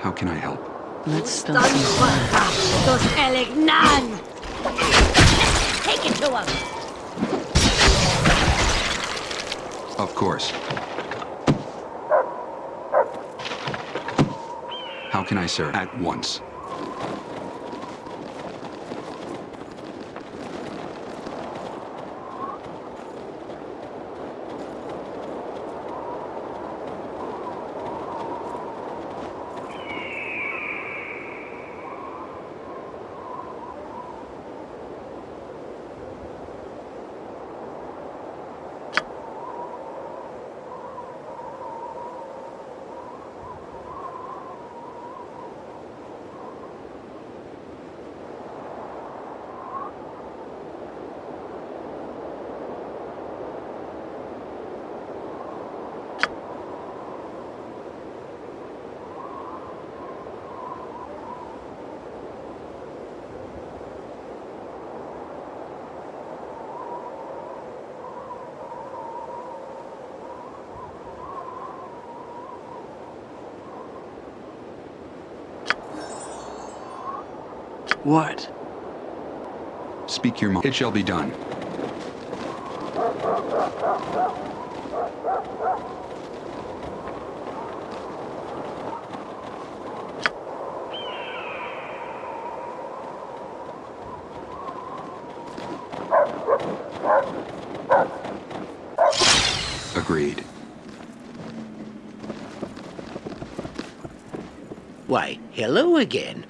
How can I help? Let's start Dos Elignan! Take it to him! Of course. How can I serve? At once. What? Speak your mind. It shall be done. Agreed. Why, hello again.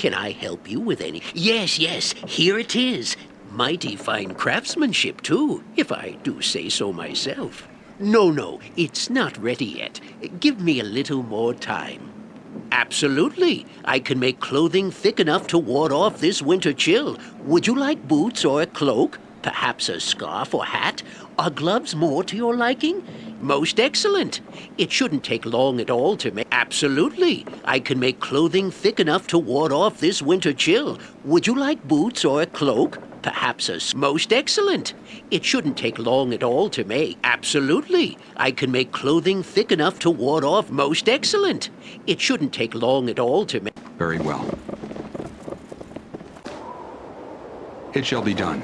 Can I help you with any? Yes, yes, here it is. Mighty fine craftsmanship, too, if I do say so myself. No, no, it's not ready yet. Give me a little more time. Absolutely. I can make clothing thick enough to ward off this winter chill. Would you like boots or a cloak? Perhaps a scarf or hat? Are gloves more to your liking? Most excellent. It shouldn't take long at all to make. Absolutely. I can make clothing thick enough to ward off this winter chill. Would you like boots or a cloak? Perhaps a... most excellent. It shouldn't take long at all to make. Absolutely. I can make clothing thick enough to ward off most excellent. It shouldn't take long at all to make. Very well. It shall be done.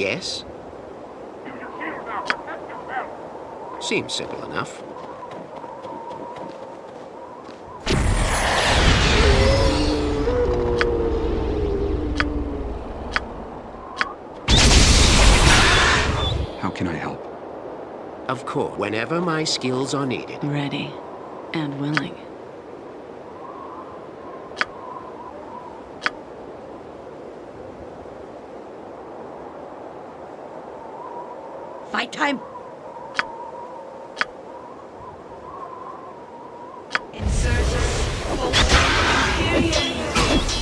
Yes? Seems simple enough. How can I help? Of course, whenever my skills are needed. Ready and willing. Fight time!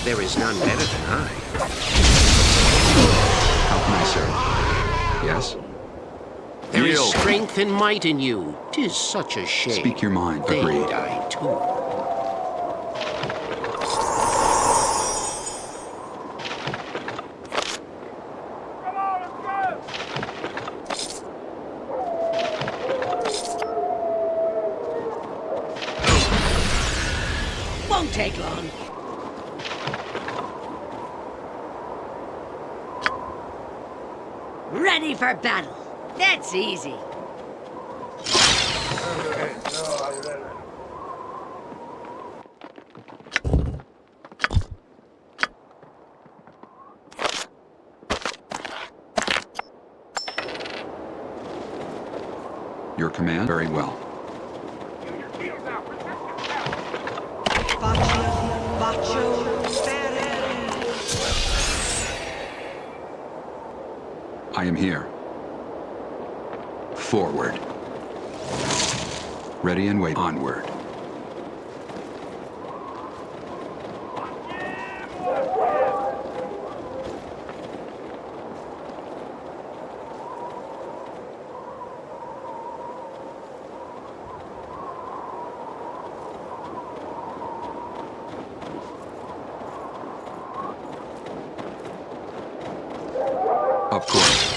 There is none better than I. How can I serve? Yes? There is Yield. strength and might in you. Tis such a shame. Speak your mind. They Agreed. die too. Won't take long. Ready for battle. That's easy. Your command? Very well. I am here. Forward. Ready and wait. Onward. Of course.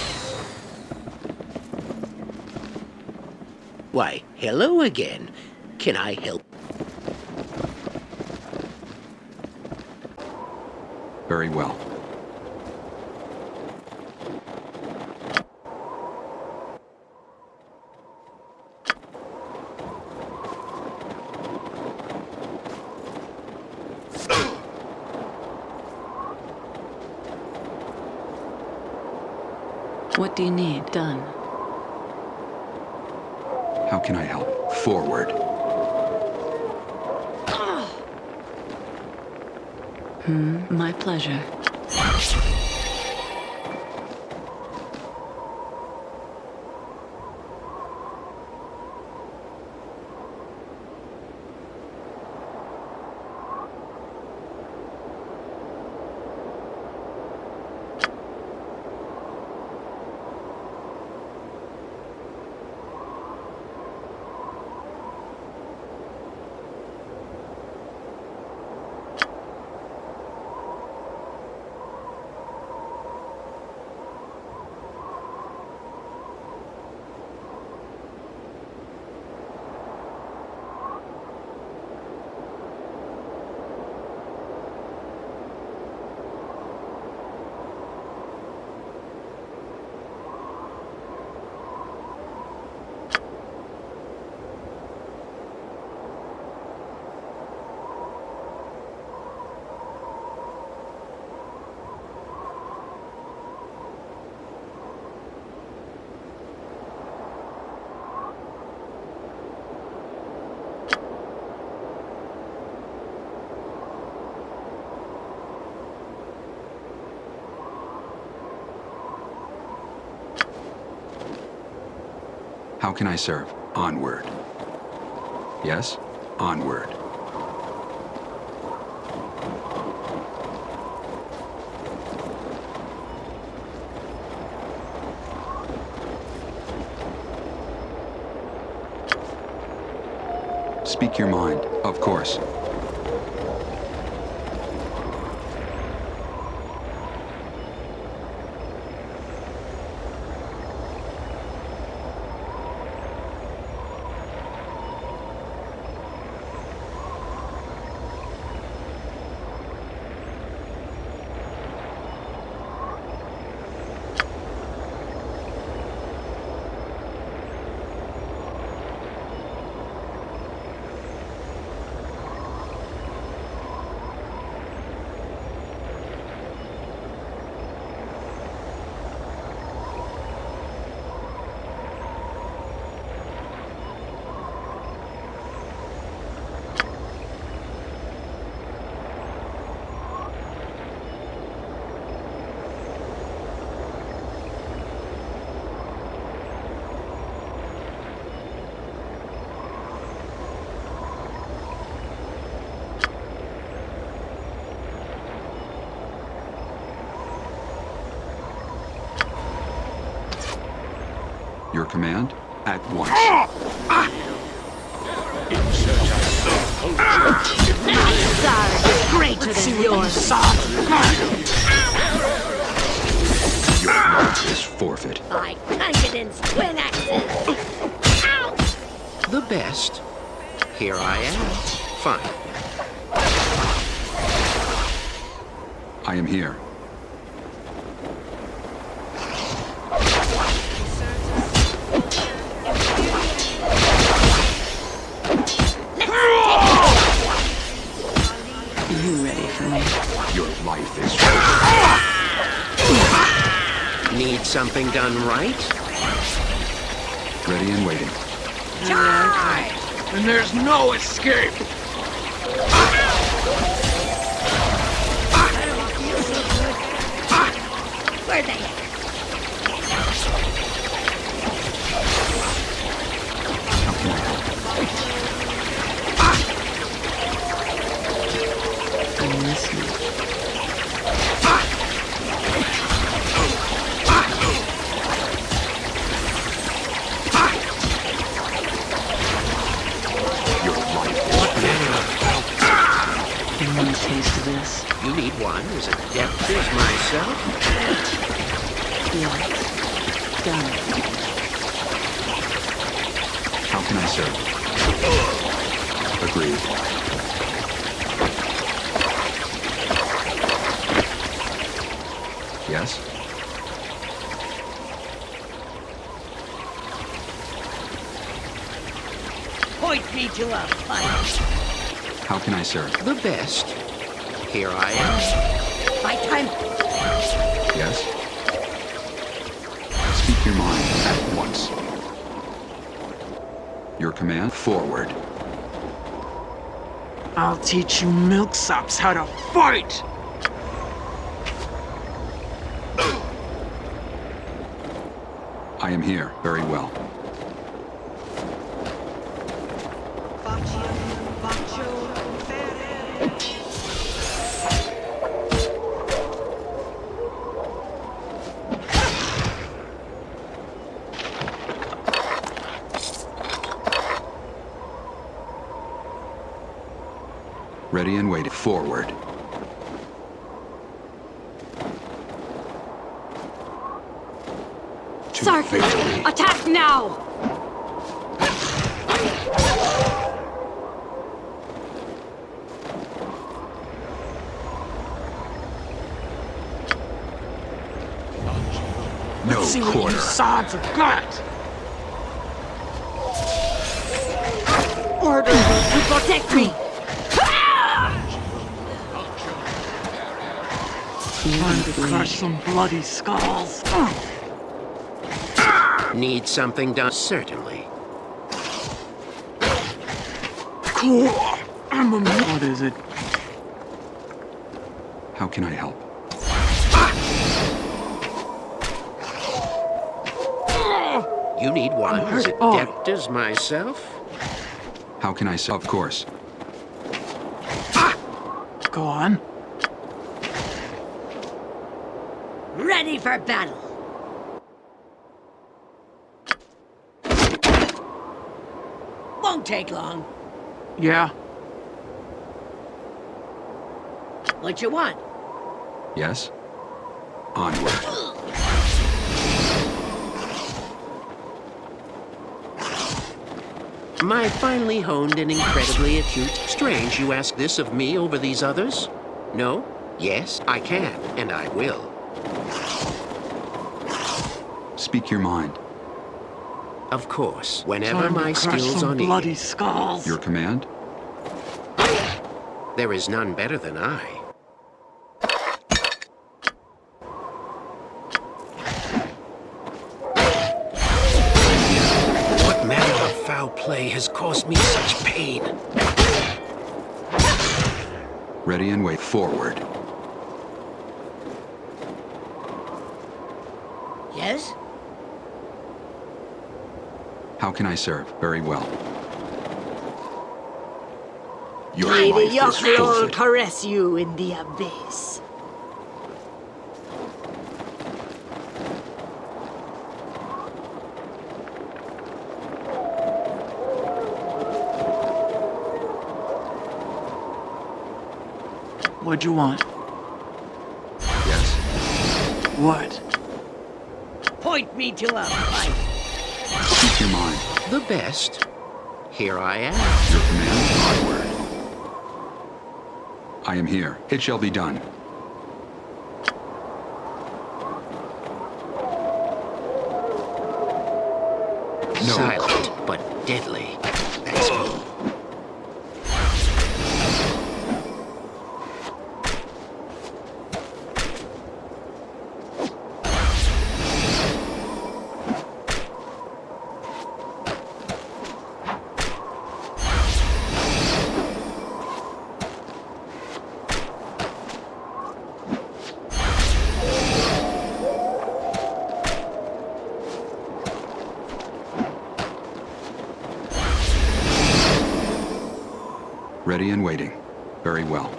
Why, hello again. Can I help? Very well. What do you need done? Can I help? Forward. Hmm, my pleasure. How can I serve? Onward. Yes? Onward. Speak your mind, of course. Command? At once. Sorry, is greater than yours. Your life is forfeit. By Clangeddin's twin axes. Ow! The best. Here I am. Fine. I am here. Something done right? ready and waiting. And there's no escape! This? You need one as adept as myself? Yes. Done. How can I serve? Agreed. Yes? Point me to a fight. How can I serve? The best. Here I am. My time. Yes? Speak your mind at once. Your command, forward. I'll teach you milksops how to fight! I am here. Very well. Ready and waiting. Forward. To attack now! No See what you quarter. sods have got! Order me to protect me! Time to crush some bloody skulls. Need something done? Certainly. Cool. I'm a... What is it? How can I help? You need one I'm as hurt. Oh. adept as myself? How can I serve? Of course. Go on. Ready for battle! Won't take long. Yeah. What you want? Yes? Onward. My finely honed and incredibly acute. Strange you ask this of me over these others? No? Yes, I can, and I will. Speak your mind. Of course, whenever Time to my crush skills some are bloody skulls. Your command? There is none better than I. What manner of foul play has caused me such pain? Ready and wait. Forward. Yes? How can I serve? Very well. Your May the life is Yochlol forfeit. caress you in the abyss. What'd you want? Yes? What? Point me to a fight. Speak your mind. The best. Here I am. Your command? Onward. I am here. It shall be done. Ready and waiting. Very well.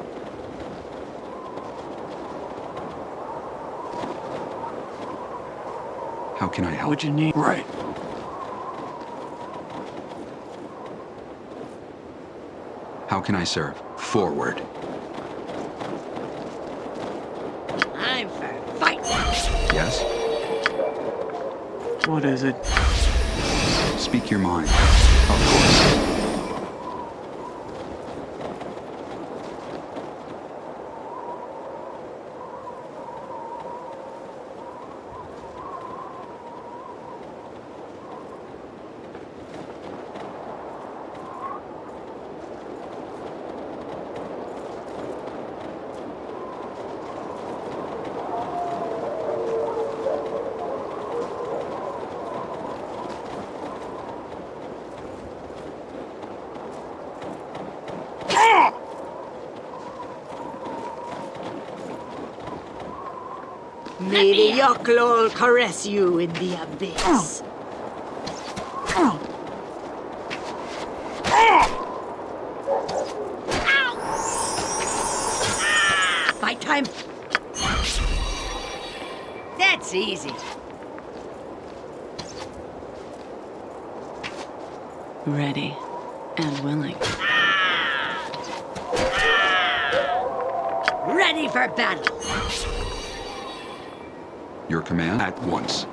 How can I help? What'd you need? Right. How can I serve? Forward. I'm for fight. Yes? What is it? Speak your mind. Of course. May the Yochlol caress you in the abyss. Fight time. That's easy. Ready and willing. Ready for battle. Your command at once.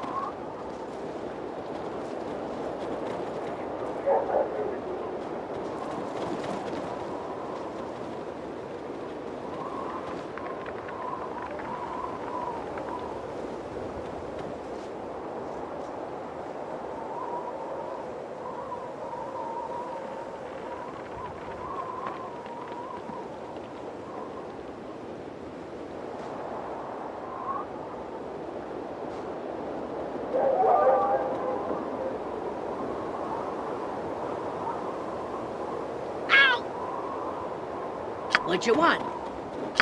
What you want?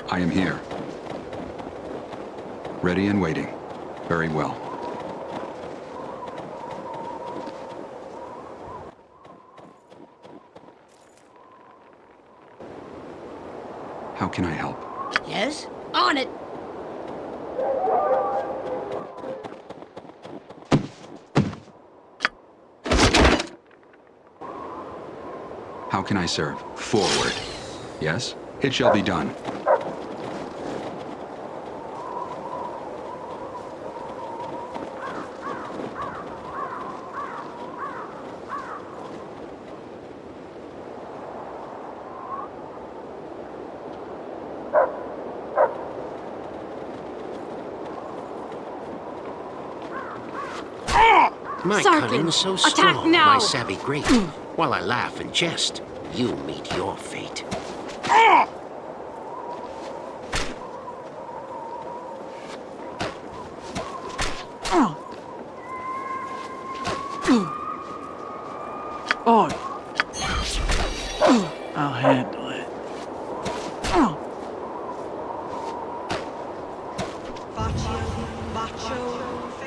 I am here. Ready and waiting. Very well. How can I help? Yes? On it. How can I serve? Forward. Yes? It shall be done. My Sarkin, cunning's so strong, now! my savvy great. Mm. While I laugh and jest, you meet your fate. Oh. I'll handle it.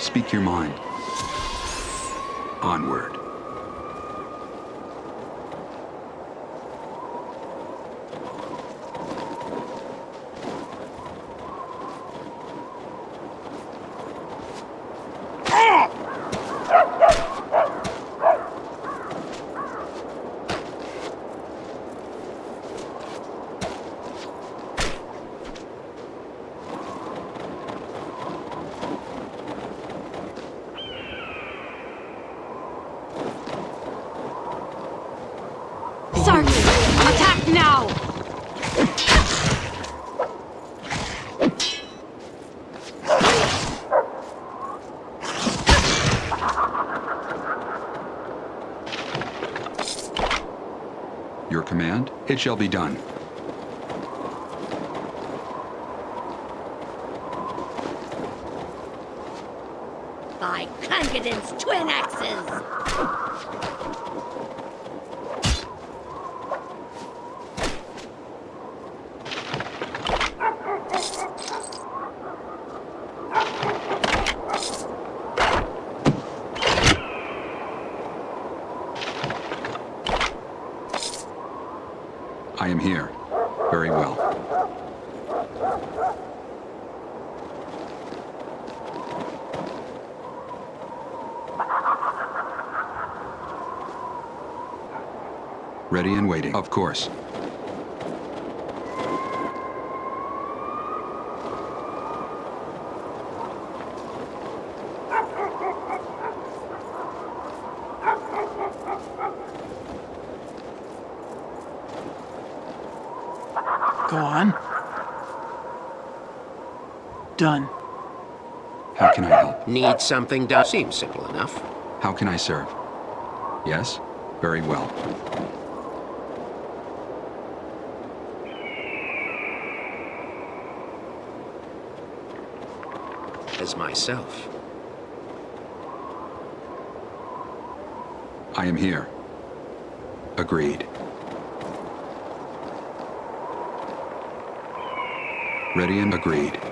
Speak your mind. Onward. Sarkin, attack now! Your command? Shall be done. By Clangeddin's twin axes! ready and waiting. Of course. Go on. Done. How can I help? Need something done. Seems simple enough. How can I serve? Yes? Very well. As myself. I am here. Agreed. Ready and agreed.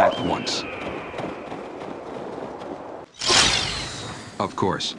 At once. Of course.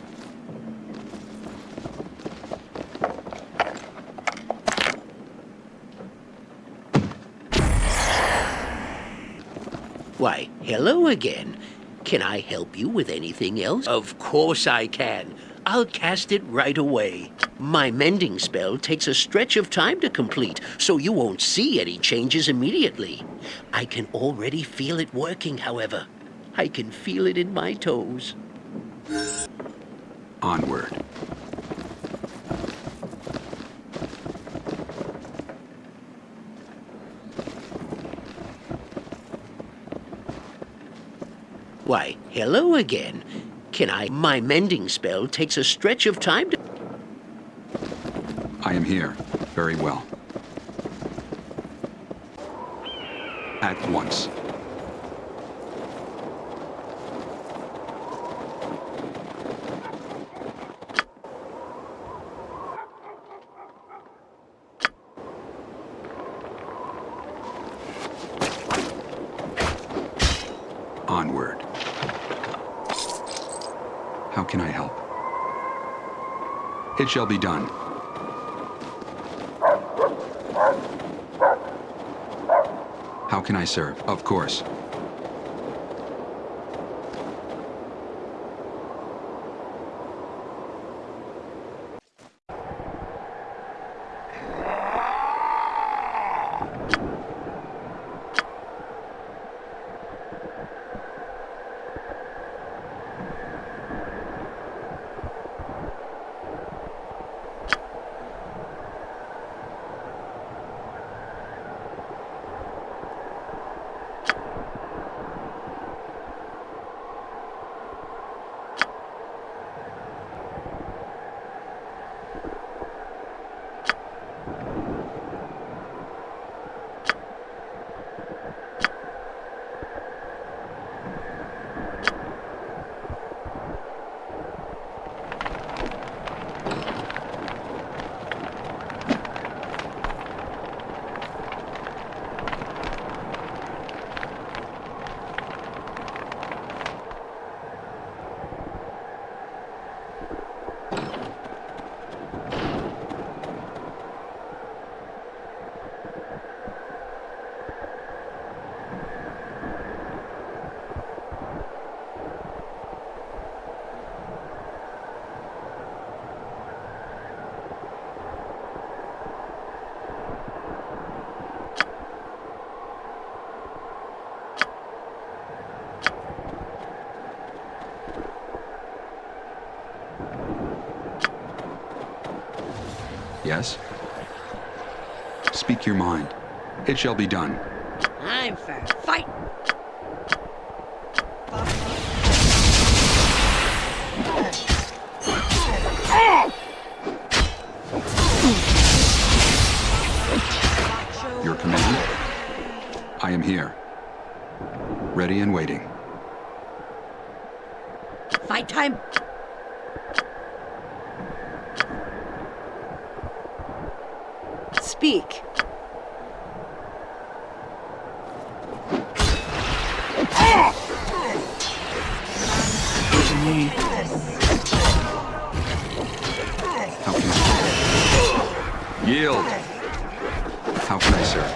Why, hello again. Can I help you with anything else? Of course I can. I'll cast it right away. My mending spell takes a stretch of time to complete, so you won't see any changes immediately. I can already feel it working, however. I can feel it in my toes. Onward. Why, hello again. Can I... My mending spell takes a stretch of time to... I am here. Very well. At once. Onward. How can I help? It shall be done. How can I serve? Of course. Yes? Speak your mind. It shall be done. I'm for fight. Your command? I am here. Ready and waiting. Fight time. Speak. How can I Yield! How can I serve?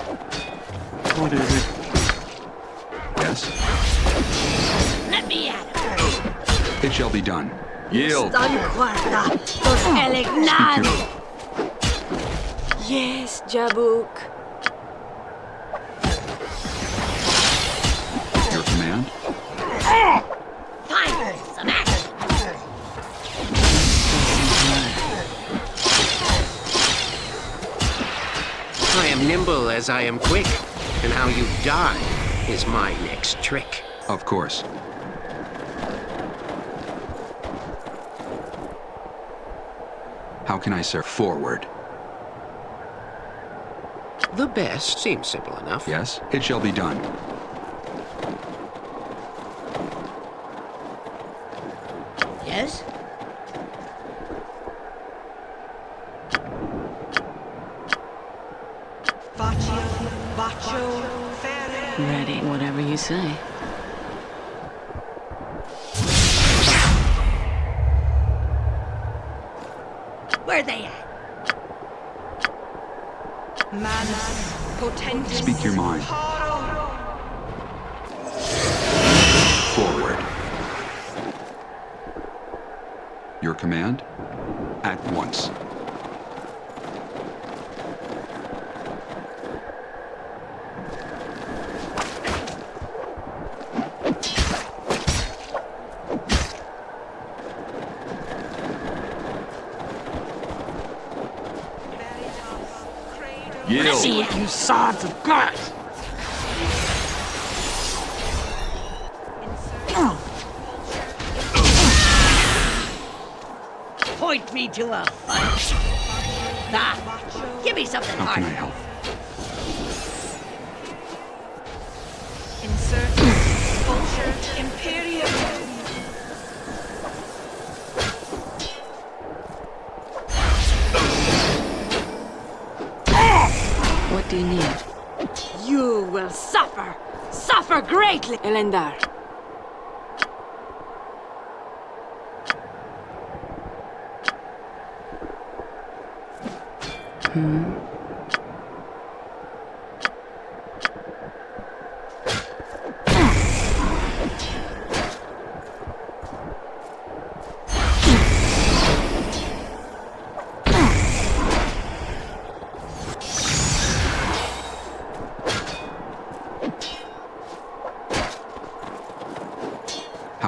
What is it? Yes? Let me at it. It shall be done. Yield. Stan guarda los elegnani. Yes, Jabuk. Your command? Fine, some action. I am nimble as I am quick, and how you die is my next trick. Of course. How can I serve? Forward. The best seems simple enough. Yes? It shall be done. Yes? Ready, whatever you say. Where they at? Speak your mind. Forward. Your command? At once. Yield. See it. You sods of God! Point me to a fight. Ah, give me something How can I help? Elendar.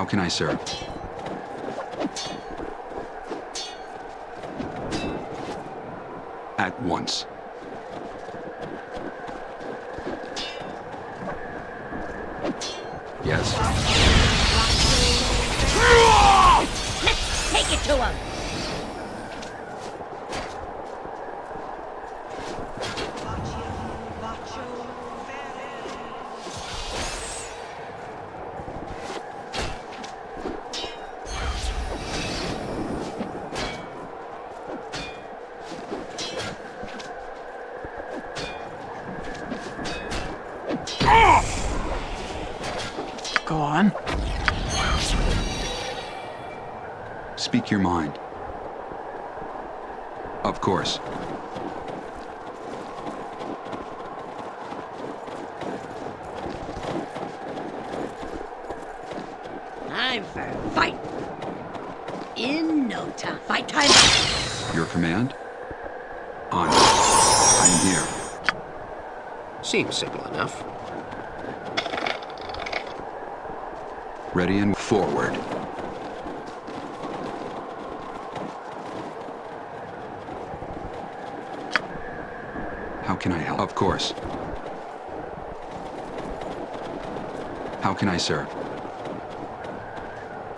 Can I serve? At once. Go on. Speak your mind. Of course. Time for a fight. In no time. Fight time. Your command? On. I am here. Seems simple enough. And forward. How can I help? Of course. How can I serve?